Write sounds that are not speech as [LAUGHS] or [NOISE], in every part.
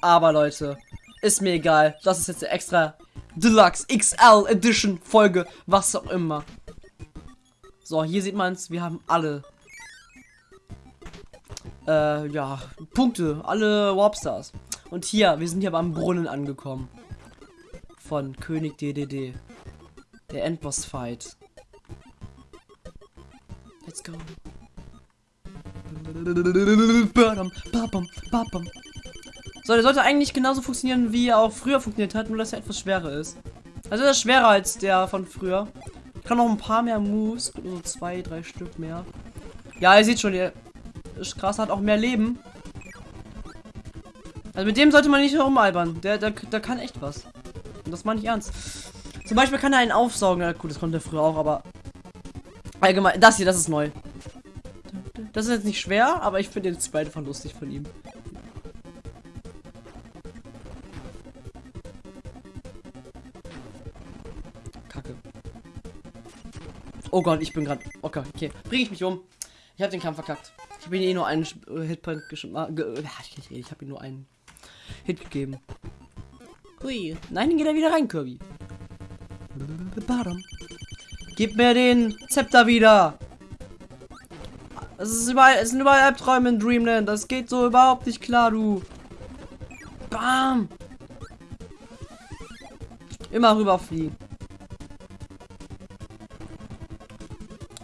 Aber Leute, ist mir egal. Das ist jetzt eine extra Deluxe XL Edition Folge, was auch immer. So, hier sieht man es, wir haben alle äh, ja, Punkte, alle Warpstars. Und hier, wir sind hier beim Brunnen angekommen. Von König DDD. Der Endboss-Fight. Let's go. So, der sollte eigentlich genauso funktionieren, wie er auch früher funktioniert hat, nur dass er etwas schwerer ist. Also er ist schwerer als der von früher. Kann noch ein paar mehr Moves, so zwei, drei Stück mehr. Ja, ihr seht schon, der krass, hat auch mehr Leben. Also mit dem sollte man nicht herumalbern. Der, der, der kann echt was. Und das meine ich ernst. Zum Beispiel kann er einen aufsaugen. Ja, gut, das konnte er früher auch, aber allgemein. Das hier, das ist neu. Das ist jetzt nicht schwer, aber ich finde den zweiten von lustig von ihm. Oh Gott, ich bin gerade. Okay, okay. Bring ich mich um. Ich habe den Kampf verkackt. Ich habe ihm eh nur einen äh, Hitpoint geschmack. Äh, ich habe ihm nur einen Hit gegeben. Hui. Nein, dann geht er wieder rein, Kirby. Gib mir den Zepter wieder. Es ist überall, es sind überall Albträume in Dreamland. Das geht so überhaupt nicht klar, du. Bam. Immer rüberfliegen.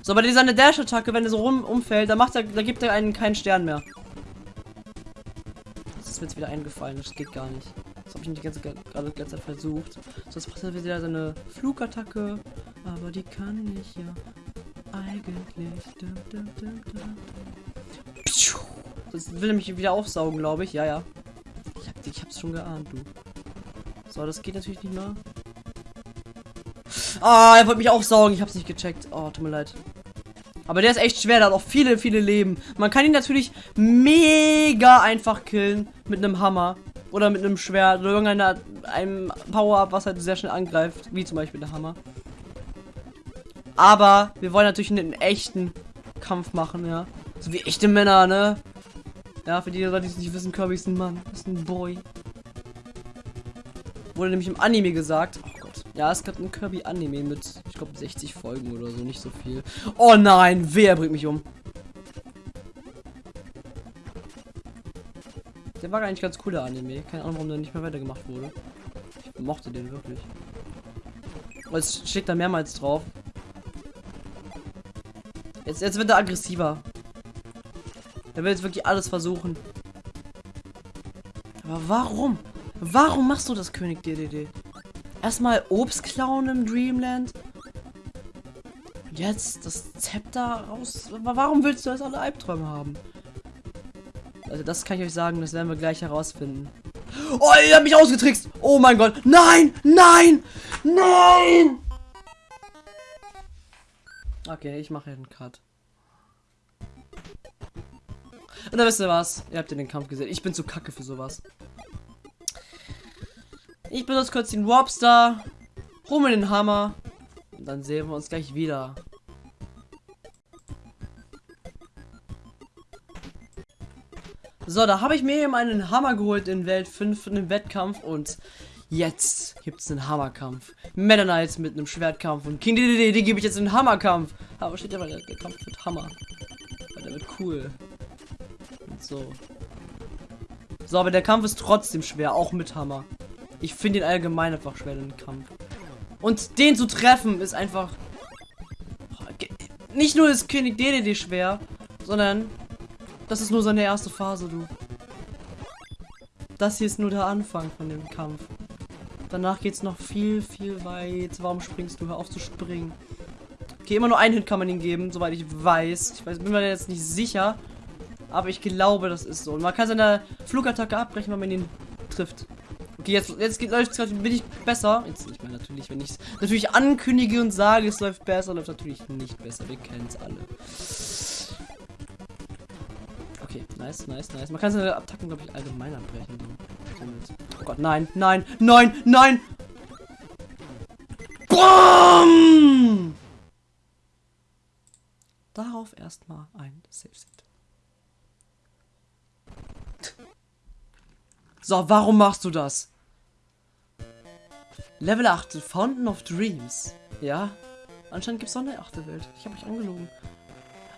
So, aber dieser Dash-Attacke, wenn er so rum umfällt, da macht er, da gibt er einen keinen Stern mehr. Das ist mir jetzt wieder eingefallen, das geht gar nicht. Das habe ich nicht ganz gerade letzte Zeit versucht. So, jetzt macht er wieder seine Flugattacke. Aber die kann ich ja eigentlich. Das will mich wieder aufsaugen, glaube ich. Ja, ja. Ich, hab, ich hab's schon geahnt, du. So, das geht natürlich nicht mehr. Ah, er wollte mich aufsaugen. Ich hab's nicht gecheckt. Oh, tut mir leid. Aber der ist echt schwer, der hat auch viele, viele Leben. Man kann ihn natürlich mega einfach killen mit einem Hammer. Oder mit einem Schwert oder irgendeinem Power-Up, was halt sehr schnell angreift. Wie zum Beispiel der Hammer. Aber wir wollen natürlich einen echten Kampf machen, ja. So wie echte Männer, ne? Ja, für die Leute, die es nicht wissen, Kirby ist ein Mann. Ist ein Boy. Wurde nämlich im Anime gesagt. Oh. Ja, es gab ein Kirby-Anime mit, ich glaube, 60 Folgen oder so. Nicht so viel. Oh nein, wer bringt mich um? Der war eigentlich ganz cooler Anime. Keine Ahnung, warum der nicht mehr weitergemacht wurde. Ich mochte den wirklich. Aber es steht da mehrmals drauf. Jetzt, jetzt wird er aggressiver. Er will jetzt wirklich alles versuchen. Aber warum? Warum machst du das, König DDD? Erstmal Obst klauen im Dreamland. Jetzt das Zepter raus. Warum willst du das alle Albträume haben? Also das kann ich euch sagen, das werden wir gleich herausfinden. Oh, ihr habt mich ausgetrickst. Oh mein Gott. Nein, nein, nein. Okay, ich mache einen Cut. Und dann wisst ihr was? Ihr habt ja den Kampf gesehen. Ich bin zu kacke für sowas. Ich benutze kurz den Warpstar. Mir den Hammer. Und dann sehen wir uns gleich wieder. So, da habe ich mir eben einen Hammer geholt in Welt 5 für den Wettkampf und jetzt gibt es einen Hammerkampf. Meta Knights mit einem Schwertkampf und King DDD, die gebe ich jetzt einen Hammerkampf. Aber steht ja der, der Kampf wird Hammer. Der wird cool. Und so. So, aber der Kampf ist trotzdem schwer, auch mit Hammer. Ich finde ihn allgemein einfach schwer, den Kampf. Und den zu treffen ist einfach... Nicht nur ist König DDD schwer, sondern das ist nur seine erste Phase, du. Das hier ist nur der Anfang von dem Kampf. Danach geht es noch viel, viel weit. Warum springst du? Hör auf zu springen. Okay, immer nur einen Hit kann man ihn geben, soweit ich weiß. Ich weiß, bin mir jetzt nicht sicher. Aber ich glaube, das ist so. Und man kann seine Flugattacke abbrechen, wenn man ihn trifft. Okay, jetzt, jetzt läuft es bin ich besser. Jetzt nicht mehr natürlich, wenn ich es natürlich ankündige und sage, es läuft besser, läuft natürlich nicht besser. Wir kennen es alle. Okay, nice, nice, nice. Man kann seine Attacken, glaube ich, allgemein abbrechen. Oh Gott, nein, nein, nein, nein! BOOM! Darauf erstmal ein Safe Set. So, warum machst du das? Level 8, Fountain of Dreams. Ja, anscheinend gibt es noch eine achte Welt. Ich habe mich angelogen.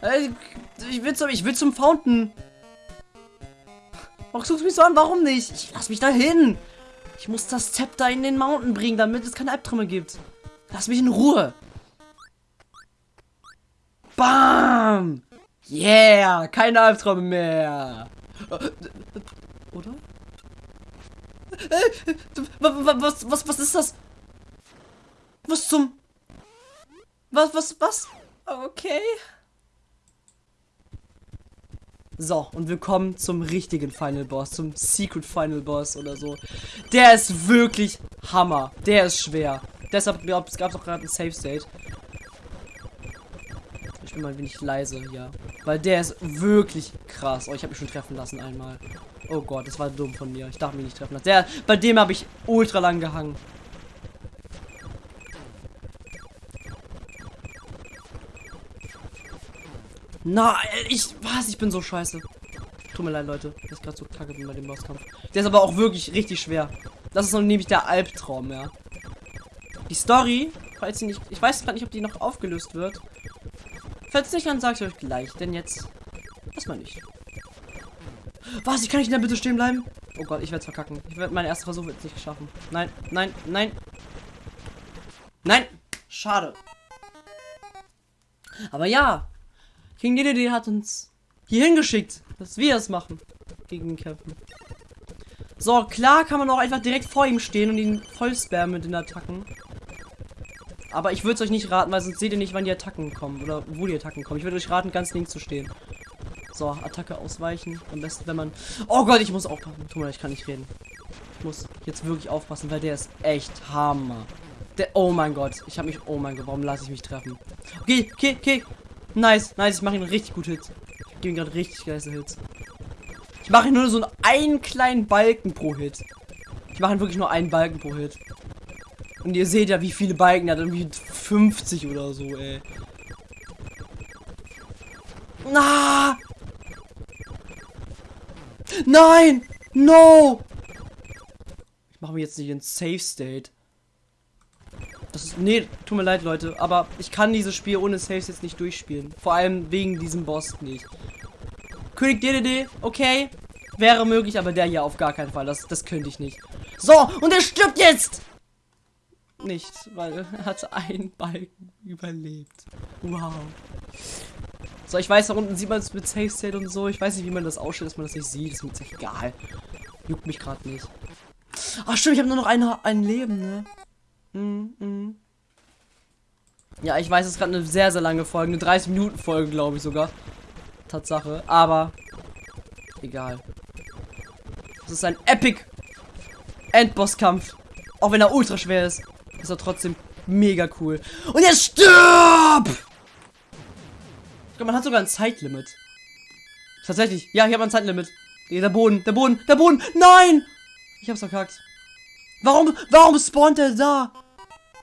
Äh, ich will zum, ich will zum Fountain. Warum suchst du mich so an? Warum nicht? Ich lass mich da hin. Ich muss das Zepter in den Mountain bringen, damit es keine Albträume gibt. Lass mich in Ruhe. Bam! Yeah! Keine Albträume mehr. Oder? Was, was, was ist das? Was zum... Was, was, was? Okay. So, und wir kommen zum richtigen Final Boss, zum Secret Final Boss oder so. Der ist wirklich Hammer. Der ist schwer. Deshalb gab es auch gerade ein Safe State. Ich bin mal ein wenig leise hier. Weil der ist wirklich krass. Oh, ich habe mich schon treffen lassen einmal. Oh Gott, das war dumm von mir. Ich darf mich nicht treffen lassen. Der, bei dem habe ich ultra lang gehangen. Nein, ich. Was? Ich bin so scheiße. Tut mir leid, Leute. Das ist gerade so kacke bei dem Bosskampf. Der ist aber auch wirklich richtig schwer. Das ist noch nämlich der Albtraum, ja. Die Story, falls sie nicht. Ich weiß gerade nicht, ob die noch aufgelöst wird. Falls nicht, dann sage ich euch gleich. Denn jetzt. Erstmal nicht. Was? Ich kann nicht in der Mitte stehen bleiben? Oh Gott, ich werde es verkacken. Ich werde meinen ersten Versuch jetzt nicht schaffen. Nein, nein, nein. Nein! Schade. Aber ja, King DDD hat uns hier hingeschickt, dass wir es machen. Gegen ihn kämpfen. So, klar kann man auch einfach direkt vor ihm stehen und ihn voll spammen mit den Attacken. Aber ich würde es euch nicht raten, weil sonst seht ihr nicht, wann die Attacken kommen. Oder wo die Attacken kommen. Ich würde euch raten, ganz links zu stehen. So, Attacke ausweichen. Am besten, wenn man... Oh Gott, ich muss aufpassen. Tut mir leid, ich kann nicht reden. Ich muss jetzt wirklich aufpassen, weil der ist echt Hammer. Der... Oh mein Gott. Ich habe mich... Oh mein Gott, warum lasse ich mich treffen? Okay, okay, okay. Nice, nice, ich mache ihn richtig gut Hits. Ich gebe ihm gerade richtig geile Hits. Ich mache nur so einen kleinen Balken pro Hit. Ich mache wirklich nur einen Balken pro Hit. Und ihr seht ja, wie viele Balken hat. Irgendwie 50 oder so, ey. Na! Nein! No! Ich mache mir jetzt nicht in Safe State. Das ist. Nee, tut mir leid, Leute. Aber ich kann dieses Spiel ohne Saves jetzt nicht durchspielen. Vor allem wegen diesem Boss nicht. König DDD, okay. Wäre möglich, aber der hier auf gar keinen Fall. Das, das könnte ich nicht. So, und er stirbt jetzt! Nicht, weil er hat einen Balken überlebt. Wow. So, ich weiß, da unten sieht man es mit Safe State und so. Ich weiß nicht, wie man das ausstellt, dass man das nicht sieht. Ist mir jetzt egal. Juckt mich gerade nicht. Ach stimmt, ich habe nur noch ein, ein Leben, ne? Mm, mm. Ja, ich weiß, es ist gerade eine sehr, sehr lange Folge. Eine 30-Minuten-Folge, glaube ich sogar. Tatsache. Aber egal. Das ist ein Epic Endbosskampf. Auch wenn er ultra schwer ist. Ist er trotzdem mega cool. Und jetzt stirb! Ich glaube, man hat sogar ein Zeitlimit. Tatsächlich. Ja, ich habe ein Zeitlimit. Der Boden, der Boden, der Boden. Nein! Ich hab's verkackt. Warum, warum spawnt er da?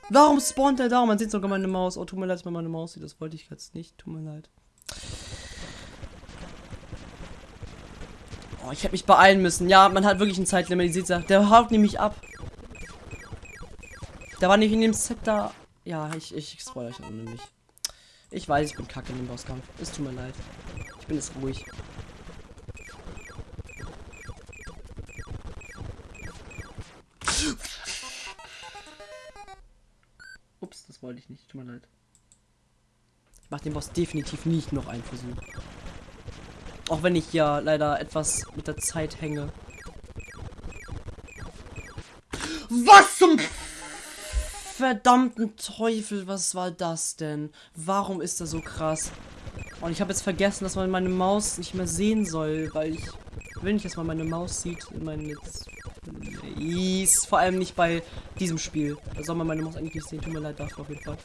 Warum spawnt er da? Man sieht sogar meine Maus. Oh, tut mir leid, dass man meine Maus sieht. Das wollte ich jetzt nicht. Tut mir leid. Oh, ich hätte mich beeilen müssen. Ja, man hat wirklich ein Zeitlimit. Ihr seht Der haut nämlich ab. Der war nicht in dem Zepter. Ja, ich, ich, ich spoil euch nämlich. Ich weiß, ich bin kacke in dem Bosskampf. Es tut mir leid. Ich bin jetzt ruhig. Ups, das wollte ich nicht. Tut mir leid. Ich mache den Boss definitiv nicht noch einen Versuch. Auch wenn ich ja leider etwas mit der Zeit hänge. Was zum verdammten Teufel, was war das denn? Warum ist er so krass? Und ich habe jetzt vergessen, dass man meine Maus nicht mehr sehen soll, weil ich will nicht, dass man meine Maus sieht in meinen Let's Please. Vor allem nicht bei diesem Spiel. Da soll man meine Maus eigentlich nicht sehen. Tut mir leid dafür auf jeden Fall.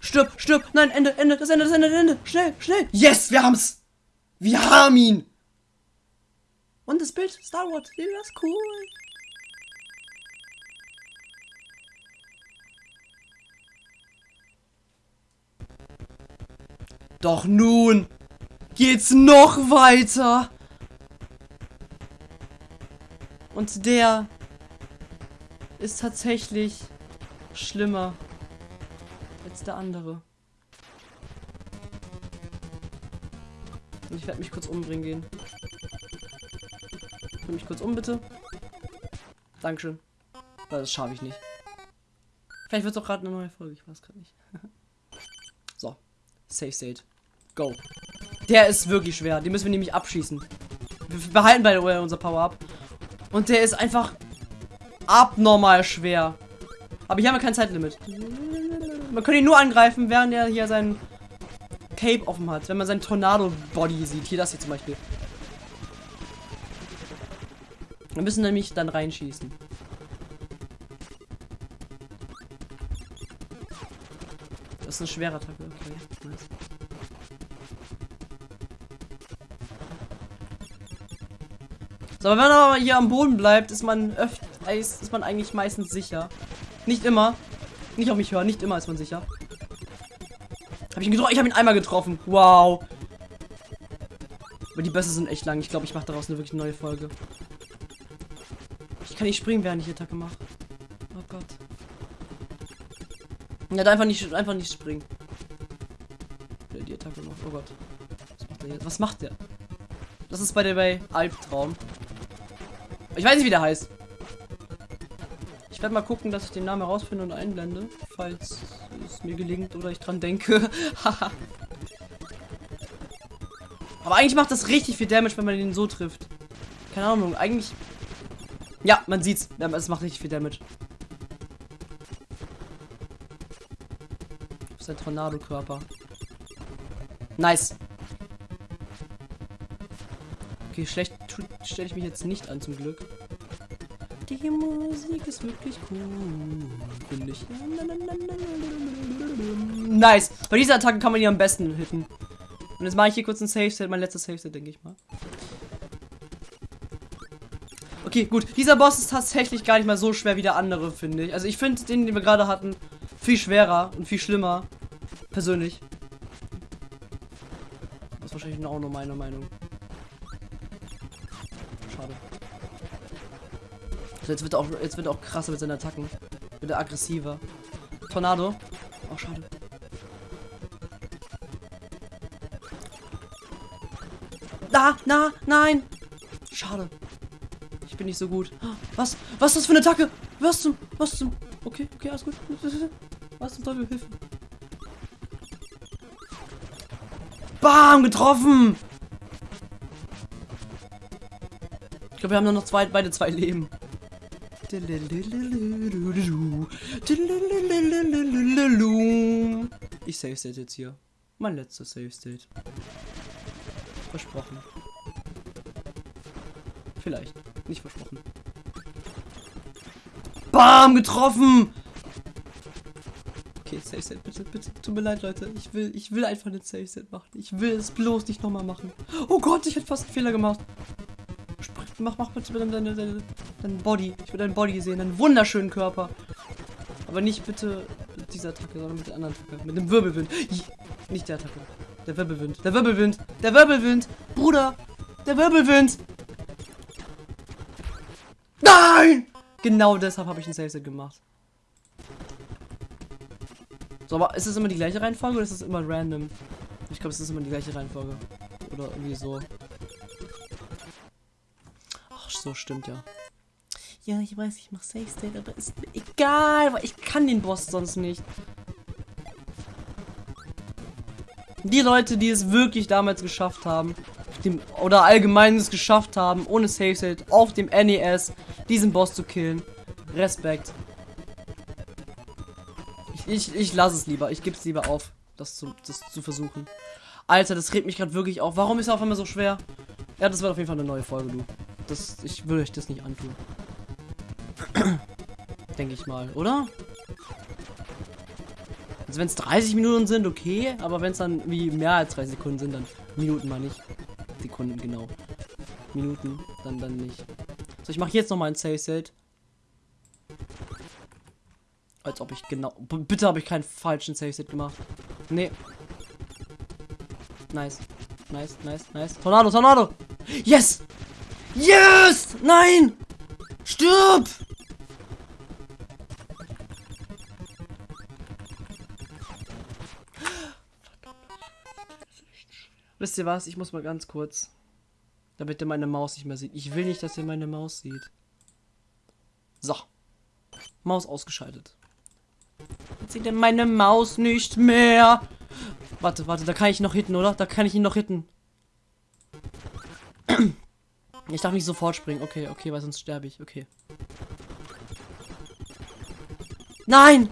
Stirb, stirb. Nein, Ende, Ende, das Ende, das Ende, das Ende. Schnell, schnell. Yes, wir haben's. Wir haben ihn. Und das Bild, Star Wars. Das ist cool. Doch nun geht's noch weiter. Und der ist tatsächlich schlimmer als der andere. Und ich werde mich kurz umbringen gehen. Bring mich kurz um, bitte. Dankeschön. Das schaffe ich nicht. Vielleicht wird es auch gerade eine neue Folge. Ich weiß gerade nicht. [LAUGHS] so. Safe State. Go. Der ist wirklich schwer. Den müssen wir nämlich abschießen. Wir behalten bei der unser Power-Up. Und der ist einfach abnormal schwer. Aber hier haben wir kein Zeitlimit. Man kann ihn nur angreifen, während er hier seinen Cape offen hat. Wenn man seinen Tornado-Body sieht. Hier das hier zum Beispiel. Wir müssen nämlich dann reinschießen. Das ist eine schwere Attacke. Okay, nice. So, aber wenn man aber hier am Boden bleibt, ist man öfter, ist, ist man eigentlich meistens sicher. Nicht immer. Nicht auf mich hören, nicht immer ist man sicher. Hab ich ihn getroffen? Ich habe ihn einmal getroffen. Wow. Aber die Bässe sind echt lang. Ich glaube, ich mache daraus eine wirklich neue Folge. Ich kann nicht springen, während ich Attacke mache. Oh Gott. Ja, einfach nicht, einfach nicht springen. Die Attacke macht. Oh Gott. Was macht der jetzt? Was macht der? Das ist bei der bei Albtraum. Ich weiß nicht, wie der heißt. Ich werde mal gucken, dass ich den Namen herausfinde und einblende, falls es mir gelingt oder ich dran denke. [LAUGHS] Aber eigentlich macht das richtig viel Damage, wenn man den so trifft. Keine Ahnung, eigentlich... Ja, man sieht's. Es macht richtig viel Damage. Das ist ein Tornado-Körper. Nice. Okay, schlecht stelle ich mich jetzt nicht an, zum Glück. Die Musik ist wirklich cool, finde ich. Nice. Bei dieser Attacke kann man die am besten hitten. Und jetzt mache ich hier kurz ein Safe-Set, mein letztes Safe-Set, denke ich mal. Okay, gut. Dieser Boss ist tatsächlich gar nicht mal so schwer wie der andere, finde ich. Also ich finde den, den wir gerade hatten, viel schwerer und viel schlimmer. Persönlich. Das ist wahrscheinlich auch nur meine Meinung. Also jetzt wird er auch, jetzt wird er auch krasser mit seinen Attacken. Wird er aggressiver. Tornado. Oh, schade. Da, na, nein. Schade. Ich bin nicht so gut. Was? Was ist das für eine Attacke? Was zum? Was zum? Okay, okay, alles gut. Was zum Teufel? Hilfe. Bam, getroffen. Ich glaube, wir haben nur noch zwei, beide zwei Leben. Ich save state jetzt hier. Mein letzter Save State. Versprochen. Vielleicht. Nicht versprochen. Bam! Getroffen! Okay, Save Set, bitte, bitte. Tut mir leid, Leute. Ich will, ich will einfach eine Save Set machen. Ich will es bloß nicht nochmal machen. Oh Gott, ich hätte fast einen Fehler gemacht. Mach, mach bitte deinen deine, deine, dein Body. Ich will deinen Body sehen, deinen wunderschönen Körper. Aber nicht bitte mit dieser Attacke, sondern mit der anderen Attacke. Mit dem Wirbelwind. Nicht der Attacke. Der Wirbelwind. Der Wirbelwind. Der Wirbelwind. Bruder. Der Wirbelwind. Nein! Genau deshalb habe ich ein Save gemacht. So, aber ist es immer die gleiche Reihenfolge oder ist es immer random? Ich glaube, es ist immer die gleiche Reihenfolge. Oder irgendwie so. Ach, so stimmt ja. Ja, ich weiß, ich mache Safe State, aber ist mir egal, weil ich kann den Boss sonst nicht. Die Leute, die es wirklich damals geschafft haben, dem, oder allgemein es geschafft haben, ohne Safe State auf dem NES diesen Boss zu killen. Respekt. Ich, ich, ich lasse es lieber. Ich gebe es lieber auf, das zu, das zu versuchen. Alter, das regt mich gerade wirklich auf. Warum ist er auf einmal so schwer? Ja, das wird auf jeden Fall eine neue Folge, du. Das, ich will euch das nicht antun. [CLEARS THROAT] Denke ich mal, oder? Also wenn es 30 Minuten sind, okay. Aber wenn es dann wie mehr als 30 Sekunden sind, dann Minuten mal nicht. Sekunden, genau. Minuten, dann dann nicht. So, ich mache jetzt noch mal ein Save Set. Als ob ich genau. B bitte habe ich keinen falschen Save Set gemacht. Nee. Nice. Nice, nice, nice. Tornado, Tornado! Yes! Yes! Nein! Stirb! Wisst ihr was? Ich muss mal ganz kurz. Damit ihr meine Maus nicht mehr sieht. Ich will nicht, dass ihr meine Maus sieht. So. Maus ausgeschaltet. Jetzt sieht er meine Maus nicht mehr. Warte, warte, da kann ich noch hitten, oder? Da kann ich ihn noch hitten. Ich darf nicht sofort springen. Okay, okay, weil sonst sterbe ich. Okay. Nein!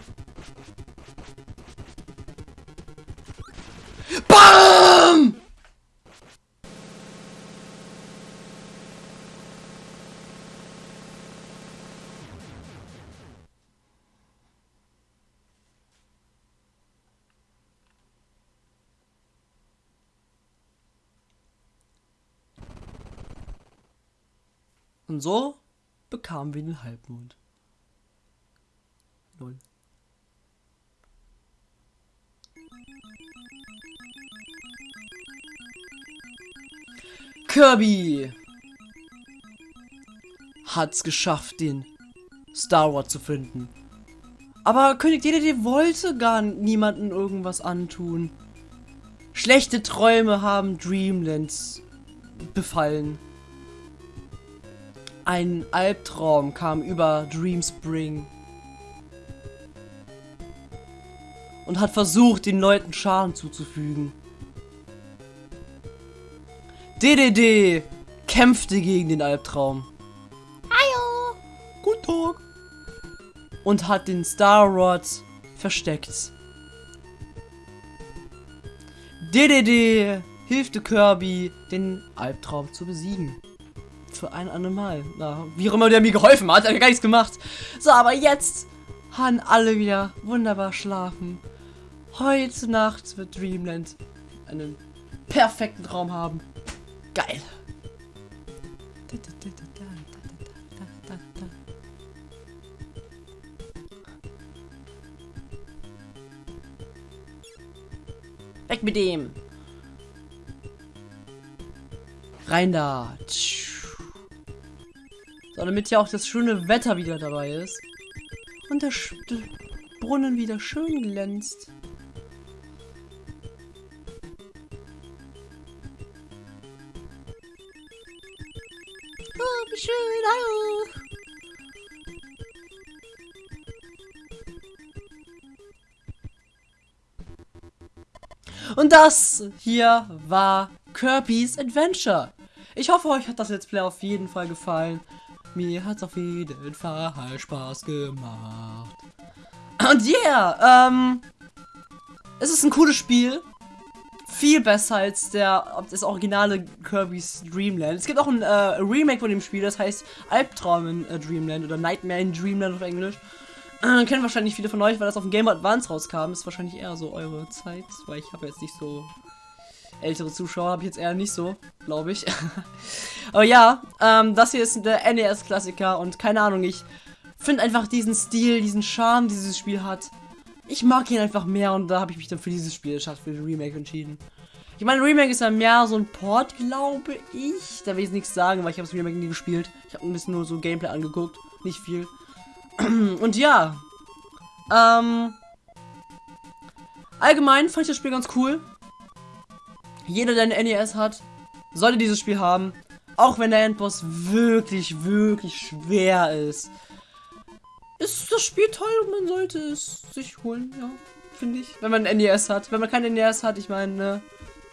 Und so bekamen wir den Halbmond. Null. Kirby hat's geschafft, den Star Wars zu finden. Aber König DDD wollte gar niemanden irgendwas antun. Schlechte Träume haben Dreamlands befallen. Ein Albtraum kam über Dreamspring. Und hat versucht, den Leuten Schaden zuzufügen. DDD kämpfte gegen den Albtraum. Hallo. Guten Tag. Und hat den Star Rod versteckt. DDD hilfte Kirby, den Albtraum zu besiegen. Für ein andermal. Na, wie auch immer der mir geholfen hat, hat er gar nichts gemacht. So, aber jetzt haben alle wieder wunderbar schlafen. Heute Nacht wird Dreamland einen perfekten Traum haben. Geil. Weg mit dem. Rein da. So, damit ja auch das schöne Wetter wieder dabei ist. Und der, Sch der Brunnen wieder schön glänzt. Oh, wie schön, hallo. Und das hier war Kirby's Adventure. Ich hoffe, euch hat das Let's Play auf jeden Fall gefallen. Mir hat es auf jeden Fall Spaß gemacht. Und yeah, ähm, es ist ein cooles Spiel. Viel besser als der das originale Kirby's Dreamland. Es gibt auch ein äh, Remake von dem Spiel, das heißt Albtraum in äh, Dreamland oder Nightmare in Dreamland auf Englisch. Äh, kennen wahrscheinlich viele von euch, weil das auf dem Game Advance rauskam. Ist wahrscheinlich eher so eure Zeit, weil ich habe jetzt nicht so ältere Zuschauer habe ich jetzt eher nicht so, glaube ich. [LAUGHS] Aber ja, ähm, das hier ist der NES-Klassiker und keine Ahnung, ich finde einfach diesen Stil, diesen Charme, dieses Spiel hat. Ich mag ihn einfach mehr und da habe ich mich dann für dieses Spiel statt für den Remake entschieden. Ich meine, Remake ist ja mehr so ein Port, glaube ich. Da will ich nichts sagen, weil ich habe das Remake nie gespielt. Ich habe ein bisschen nur so Gameplay angeguckt, nicht viel. [CLEARS THROAT] Und ja, ähm, allgemein fand ich das Spiel ganz cool. Jeder, der ein NES hat, sollte dieses Spiel haben. Auch wenn der Endboss wirklich, wirklich schwer ist. Ist das Spiel toll und man sollte es sich holen, ja, finde ich. Wenn man ein NES hat. Wenn man kein NES hat, ich meine, ne,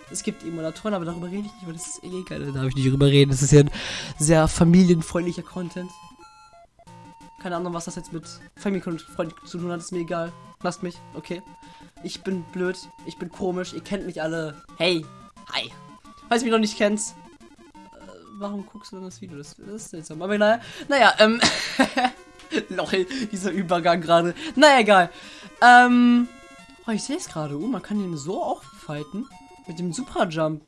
es gibt Emulatoren, aber darüber rede ich nicht, weil das ist eh egal. Da darf ich nicht drüber reden. Das ist ja ein sehr familienfreundlicher Content. Keine Ahnung, was das jetzt mit familienfreundlich zu tun hat, ist mir egal. Lasst mich, okay. Ich bin blöd, ich bin komisch, ihr kennt mich alle. Hey, hi. Falls du mich noch nicht kennst, äh, warum guckst du denn das Video? Das, das ist seltsam. Aber naja, naja, ähm, [LAUGHS] lol, dieser Übergang gerade. Naja, egal. Ähm, oh, ich sehe es gerade. Oh, man kann den so auch fighten. Mit dem Super Jump.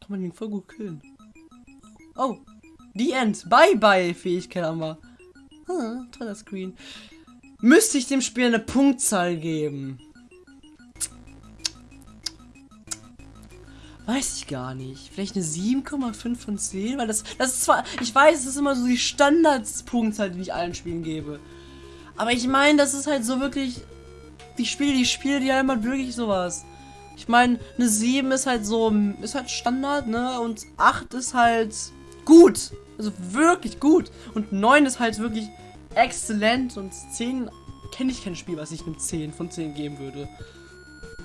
Kann man den voll gut killen. Oh, die End. Bye, bye, Fähigkeit haben wir. Ah, toller Screen. Müsste ich dem Spiel eine Punktzahl geben? Weiß ich gar nicht. Vielleicht eine 7,5 von 10? Weil das, das ist zwar, ich weiß, es ist immer so die Standardspunktzahl, die ich allen Spielen gebe. Aber ich meine, das ist halt so wirklich, die Spiele, die Spiele, die haben halt wirklich sowas. Ich meine, eine 7 ist halt so, ist halt Standard, ne? Und 8 ist halt gut. Also wirklich gut. Und 9 ist halt wirklich exzellent. Und 10 kenne ich kein Spiel, was ich einem 10 von 10 geben würde.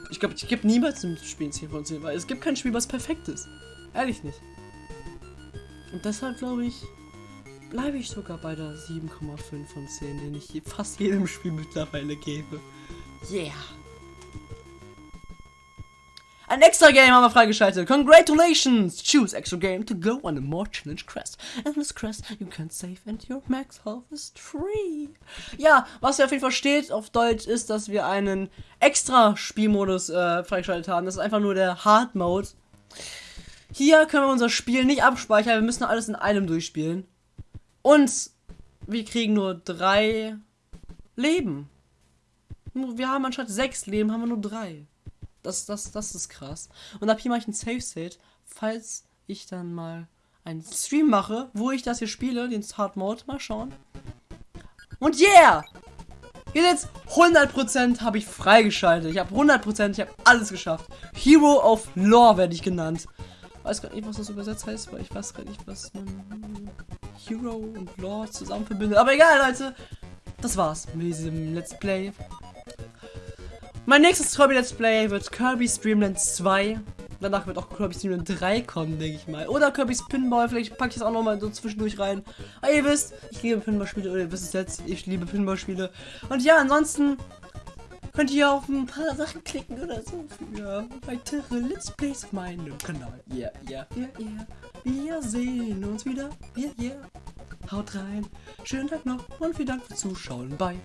Ich glaube, ich gebe niemals einem Spiel 10 von 10, weil es gibt kein Spiel, was perfekt ist. Ehrlich nicht. Und deshalb glaube ich, bleibe ich sogar bei der 7,5 von 10, den ich fast jedem Spiel mittlerweile gebe. Yeah. Ein extra Game haben wir freigeschaltet. Congratulations! Choose extra game to go on a more challenge quest. And this quest you can save and your max health is free. Ja, was ihr auf jeden Fall steht auf Deutsch ist, dass wir einen extra Spielmodus äh, freigeschaltet haben. Das ist einfach nur der Hard Mode. Hier können wir unser Spiel nicht abspeichern. Wir müssen alles in einem durchspielen. Und wir kriegen nur drei Leben. Wir haben anstatt sechs Leben, haben wir nur drei. Das, das, das ist krass. Und ab hier mache ich ein Safe State, falls ich dann mal einen Stream mache, wo ich das hier spiele, den Hard Mode. Mal schauen. Und yeah! Hier jetzt 100% habe ich freigeschaltet. Ich habe 100%, ich habe alles geschafft. Hero of Lore werde ich genannt. Weiß gar nicht, was das übersetzt heißt, weil ich weiß gar nicht, was man Hero und Lore zusammen verbindet. Aber egal, Leute. Das war's mit diesem Let's Play mein nächstes Kirby Let's Play wird Kirby Streamland 2. Danach wird auch Kirby Streamland 3 kommen, denke ich mal. Oder Kirby's Pinball, vielleicht packe ich das auch nochmal so zwischendurch rein. Aber ihr wisst, ich liebe Pinballspiele, oder ihr wisst es jetzt, ich liebe Pinballspiele. Und ja, ansonsten könnt ihr auf ein paar Sachen klicken oder so für weitere Let's Plays auf meinem Kanal. Yeah, yeah, yeah, yeah. Wir sehen uns wieder. Yeah, yeah. Haut rein. Schönen Tag noch und vielen Dank fürs Zuschauen. Bye.